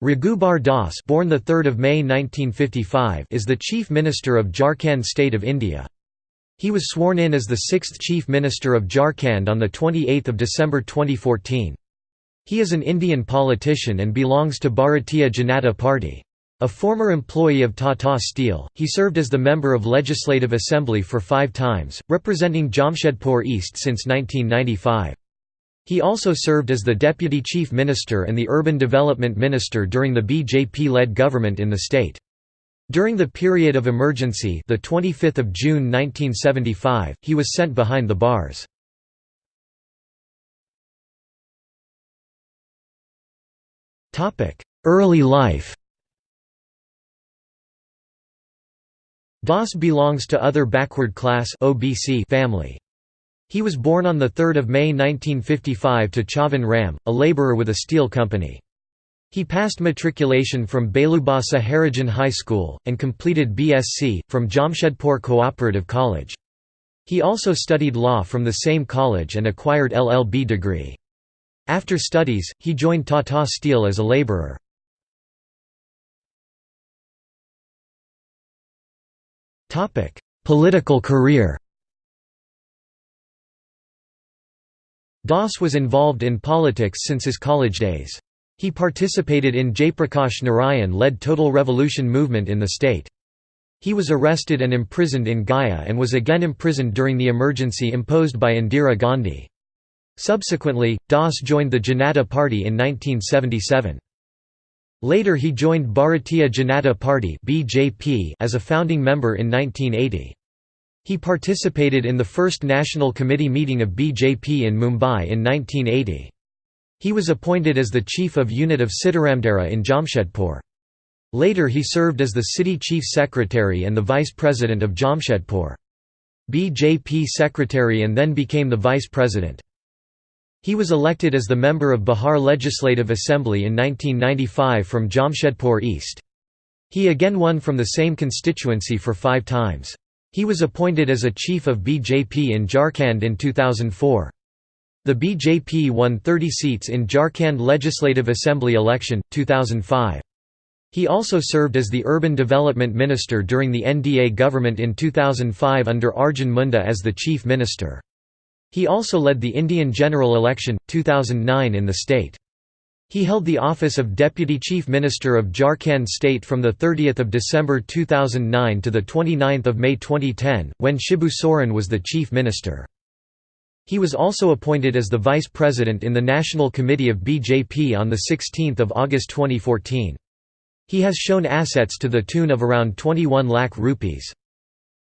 Raghubar Das born the 3rd of May 1955 is the Chief Minister of Jharkhand State of India. He was sworn in as the sixth Chief Minister of Jharkhand on 28 December 2014. He is an Indian politician and belongs to Bharatiya Janata Party. A former employee of Tata Steel, he served as the member of Legislative Assembly for five times, representing Jamshedpur East since 1995. He also served as the Deputy Chief Minister and the Urban Development Minister during the BJP-led government in the state. During the period of emergency the 25th of June 1975, he was sent behind the bars. Early life Das belongs to other backward class OBC family. He was born on 3 May 1955 to Chavan Ram, a labourer with a steel company. He passed matriculation from Belubasa Harijan High School, and completed BSc, from Jamshedpur Cooperative College. He also studied law from the same college and acquired LLB degree. After studies, he joined Tata Steel as a labourer. Political career Das was involved in politics since his college days. He participated in Jayaprakash Narayan-led Total Revolution movement in the state. He was arrested and imprisoned in Gaya and was again imprisoned during the emergency imposed by Indira Gandhi. Subsequently, Das joined the Janata Party in 1977. Later he joined Bharatiya Janata Party as a founding member in 1980. He participated in the first National Committee meeting of BJP in Mumbai in 1980. He was appointed as the chief of unit of Sitaramdera in Jamshedpur. Later he served as the city chief secretary and the vice president of Jamshedpur. BJP secretary and then became the vice president. He was elected as the member of Bihar Legislative Assembly in 1995 from Jamshedpur East. He again won from the same constituency for five times. He was appointed as a chief of BJP in Jharkhand in 2004. The BJP won 30 seats in Jharkhand Legislative Assembly election, 2005. He also served as the Urban Development Minister during the NDA government in 2005 under Arjun Munda as the Chief Minister. He also led the Indian general election, 2009 in the state. He held the office of Deputy Chief Minister of Jharkhand State from 30 December 2009 to 29 May 2010, when Shibu Soren was the Chief Minister. He was also appointed as the Vice President in the National Committee of BJP on 16 August 2014. He has shown assets to the tune of around 21 lakh rupees.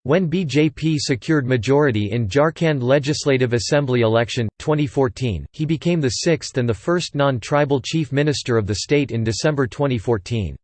When BJP secured majority in Jharkhand Legislative Assembly election, 2014, he became the sixth and the first non-tribal chief minister of the state in December 2014.